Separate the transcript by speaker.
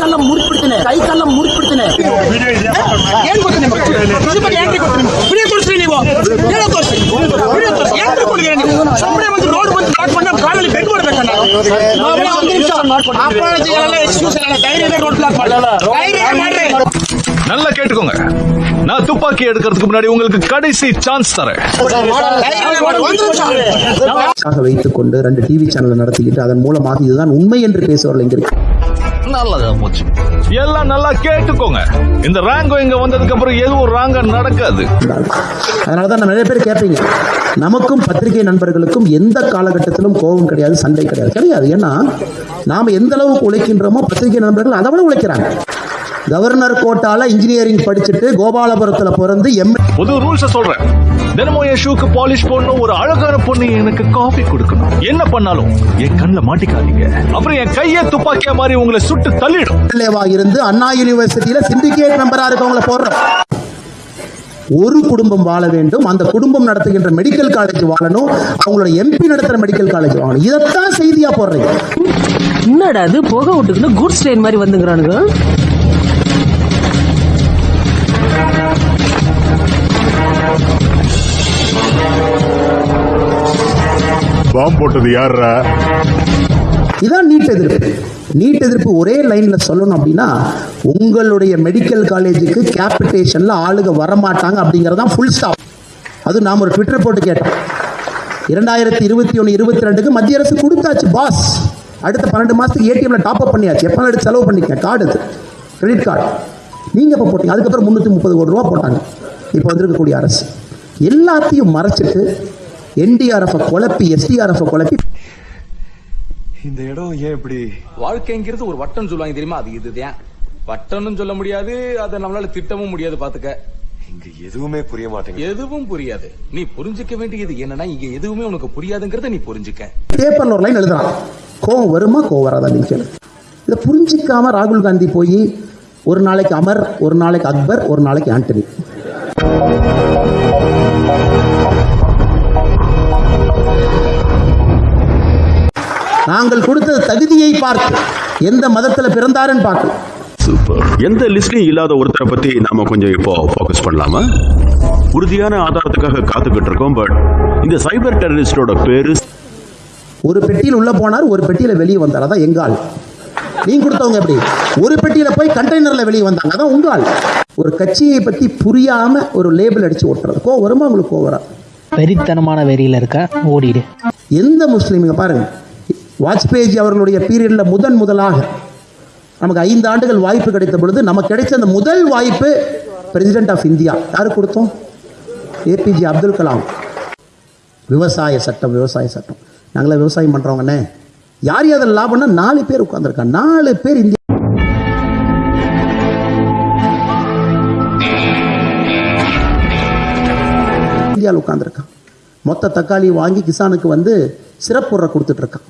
Speaker 1: ಕಾಲ ಮುರಿದ್ಬಿಡ್ತೇನೆ ಕೈ ಕಾಲ ಮುರಿದ್ಬಿಡ್ತೇನೆ ಏನ್ ಗೊತ್ತಿದೆ ಇದ್ರ ಬಗ್ಗೆ ಏನ್ರಿ ಗೊತ್ತಿದೆ ವಿಡಿಯೋ ತೋರಿಸ್ರಿ ನೀವು ವಿಡಿಯೋ ತೋರಿಸಿ ವಿಡಿಯೋ ತೋರಿಸಿ ಏನ್ರಿ ಕೊಡ್ತೀರಾ ನೀವು ಸುಮ್ಮನೆ ಒಂದು ರೋಡ್ ಬಂದು ಬ್ಲಾಕ್ ಮಾಡಿ ಕಾಲಲ್ಲಿ ಬೆಡ್ ಮಾಡ್ಬೇಕಣ್ಣ ನಾವೆಲ್ಲ ಒಂದು ನಿಮಿಷ ಅಪಾಲಜಿ ಎಲ್ಲ ಎಕ್ಸ್ಕ್ಯೂಸ್ ಎಲ್ಲ ಧೈರ್ಯ ಇದೆ ರೋಡ್ ಬ್ಲಾಕ್ ಮಾಡಿ ಧೈರ್ಯ ಇದೆ ಮಾಡ್ರಿ
Speaker 2: நல்லா கேட்டுக்கோங்க நான் துப்பாக்கி எடுக்கிறதுக்கு முன்னாடி உங்களுக்கு கடைசி சான்ஸ் தரேன்
Speaker 1: ಧೈರ್ಯ ಇದೆ ಮಾಡಿ ಒಂದು ನಿಮಿಷ
Speaker 3: ஆக வைத்துக் கொண்டு ரெண்டு டிவி சேனல் நடத்திக்கிட்டு அதன் மூலமாக இதுதான் உண்மை என்று பேசுவவர்கள் எங்க இருக்கு
Speaker 2: நல்லதா போச்சு. எல்லாம் நல்லா கேட்டுக்கோங்க. இந்த ரேங்கோ இங்க வந்ததுக்கு அப்புறம் எதுவும் ராங்கா நடக்காது.
Speaker 3: அதனால தான் நிறைய பேர் கேட்பீங்க. நமக்கும் பத்திரிகை நண்பர்களுக்கும் எந்த காலகட்டத்திலும் கோபம் கிடையாது சண்டை கிடையாது. கிடையாது. ஏன்னா நாம் எந்த அளவுக்கு உழைக்கின்றோமோ பத்திரிகை நண்பர்கள் அதை விட உழைக்கிறாங்க. கவர்னர் கோட்டால இன்ஜினியரிங் படிச்சுட்டு கோபாலபுரத்தில் பிறந்து எம்
Speaker 2: புது ரூல்ஸ் சொல்றேன். தினமும் என் ஷூக்கு பாலிஷ் போடணும் ஒரு அழகான பொண்ணு எனக்கு காஃபி கொடுக்கணும். என்ன பண்ணாலும் என் கண்ணில் மாட்டிக்காதீங்க. அப்புறம் என் கையை துப்பாக்கியா மாதிரி உங்களை சுட்டு தள்ளிடும்.
Speaker 3: இருந்து அண்ணா யூனிவர்சிட்டியில சிண்டிகேட் மெம்பரா இருக்கவங்கள போடுறோம். ஒரு குடும்பம் வாழ வேண்டும். அந்த குடும்பம் நடத்துகின்ற மெடிக்கல் காலேஜ் வாழணும். அவங்களோட எம்பி நடத்துற மெடிக்கல் காலேஜ் வாழணும். இதைத்தான் செய்தியா போடுறீங்க.
Speaker 4: என்னடா அது புகை விட்டுக்குன்னு குட்ஸ் ட்ரெயின் மாதிரி வந்துங்கிறானுங்க
Speaker 5: பாம்பு போட்டது யாரா
Speaker 3: இதான் நீட் எதிர்ப்பு. நீட் எதிர்ப்பு ஒரே லைன்ல சொல்லணும் அப்படின்னா உங்களுடைய மெடிக்கல் காலேஜுக்கு கேபிட்டேஷன்ல ஆளுங்க வரமாட்டாங்க அப்படிங்கறதான் ஃபுல் ஸ்டாப் அது நாம் ஒரு ட்விட்டர் போட்டு கேட்டோம் இரண்டாயிரத்தி இருபத்தி ஒன்று இருபத்தி ரெண்டுக்கு மத்திய அரசு கொடுத்தாச்சு பாஸ் அடுத்த பன்னெண்டு மாதத்துக்கு ஏடிஎம்ல டாப் அப் பண்ணியாச்சு. எப்போ எடுத்து செலவு பண்ணிக்க கார்டு அது. கிரெடிட் கார்டு நீங்கள் எப்போ போட்டீங்க? அதுக்கப்புறம் முந்நூற்றி முப்பது கோடி ரூபா போட்டாங்க. இப்போ வந்திருக்கக்கூடிய அரசு. எல்லாத்தையும் மறைச்சிட்டு என்டிஆர்எஃப் குழப்பி எஸ்டிஆர்எஃப் குழப்பி.
Speaker 6: இந்த இடம் ஏன் இப்படி?
Speaker 7: வாழ்க்கைங்கிறது ஒரு வட்டம் சொல்லுவாங்க தெரியுமா? அது இதுதான். வட்டம்னு சொல்ல முடியாது அதை நம்மளால திட்டவும் முடியாது பாத்துக்க.
Speaker 6: இங்க எதுவுமே புரிய மாட்டேங்குது.
Speaker 7: எதுவும் புரியாது. நீ புரிஞ்சுக்க வேண்டியது என்னன்னா இங்க எதுவுமே உனக்கு புரியாதுங்கிறத நீ புரிஞ்சுக்க.
Speaker 3: பேப்பர்ல ஒரு லைன் எழுதுறான். கோவம் வருமா கோவம் வராதா நீங்க கேளு. இதை புரிஞ்சிக்காம ராகுல் காந்தி போய் ஒரு நாளைக்கு அமர் ஒரு நாளைக்கு அக்பர் ஒரு நாளைக்கு ஆண்டனி. நாங்கள் கொடுத்தது தகுதியை பார்த்து எந்த மதத்துல பிறந்தாருன்னு பார்க்கல
Speaker 8: சூப்பர் எந்த லிஸ்ட்லயும் இல்லாத ஒருத்தரை பத்தி நாம கொஞ்சம் இப்போ ஃபோக்கஸ் பண்ணலாமா? உறுதியான ஆதாரத்துக்காக காத்துக்கிட்டு இருக்கோம் பட் இந்த சைபர் டெரரிஸ்டோட பேரு
Speaker 3: ஒரு பெட்டியில் உள்ள போனார் ஒரு பெட்டியில வெளியே வந்தார். அதான் எங்க ஆள். நீங்க கொடுத்தவங்க எப்படி? ஒரு பெட்டியில போய் கண்டெய்னர்ல வெளியே வந்தாங்க. அதான் உங்க ஆள். ஒரு கட்சியை பத்தி புரியாம ஒரு லேபிள் அடிச்சு ஓட்டுறது. கோ வருமா? உங்களுக்கு கோ வரா
Speaker 9: வெறித்தனமான வெறியில் இருக்க ஓடிடு.
Speaker 3: எந்த முஸ்லீமுங்க பாருங்க. வாஜ்பேயி அவர்களுடைய பீரியட்ல முதன் முதலாக நமக்கு ஐந்து ஆண்டுகள் வாய்ப்பு கிடைத்த பொழுது நமக்கு கிடைச்ச அந்த முதல் வாய்ப்பு பிரசிடென்ட் ஆஃப் இந்தியா யார் கொடுத்தோம்? A P J Abdul Kalam. விவசாய சட்டம் விவசாய சட்டம். நாங்களாம் விவசாயம் பண்ணுறவங்கண்ணே யார் யார் லாபம்னா நாலு பேர் உட்காந்துருக்காங்க நாலு பேர் இந்தியா இந்தியாவில் உட்காந்துருக்கான் மொத்த தக்காளி வாங்கி கிசானுக்கு வந்து சிறப்புற கொடுத்துட்டு இருக்கான்.